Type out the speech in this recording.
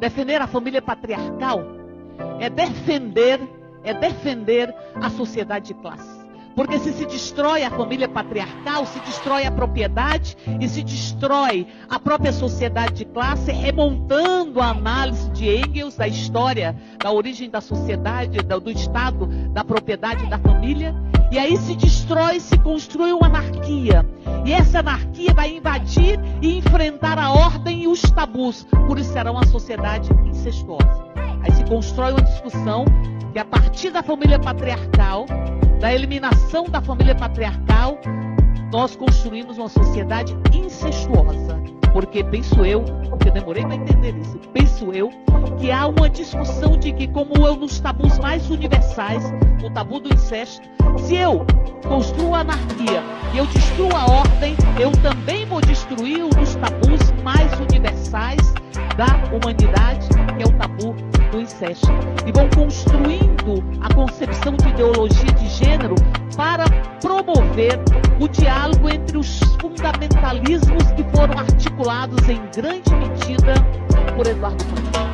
Defender a família patriarcal é defender, é defender a sociedade de classe. Porque se se destrói a família patriarcal, se destrói a propriedade e se destrói a própria sociedade de classe, remontando a análise de Engels da história, da origem da sociedade, do Estado, da propriedade da família. E aí se destrói, se constrói uma anarquia. E essa anarquia vai invadir e enfrentar a ordem os tabus. Por isso será uma sociedade incestuosa. Aí se constrói uma discussão que a partir da família patriarcal da eliminação da família patriarcal, nós construímos uma sociedade incestuosa. Porque penso eu, porque eu demorei para entender isso, penso eu que há uma discussão de que, como eu nos tabus mais universais, o tabu do incesto, se eu construo a anarquia e eu destruo a ordem, eu também vou destruir dos tabus da humanidade, que é o tabu do incesto. E vão construindo a concepção de ideologia de gênero para promover o diálogo entre os fundamentalismos que foram articulados em grande medida por Eduardo Campos.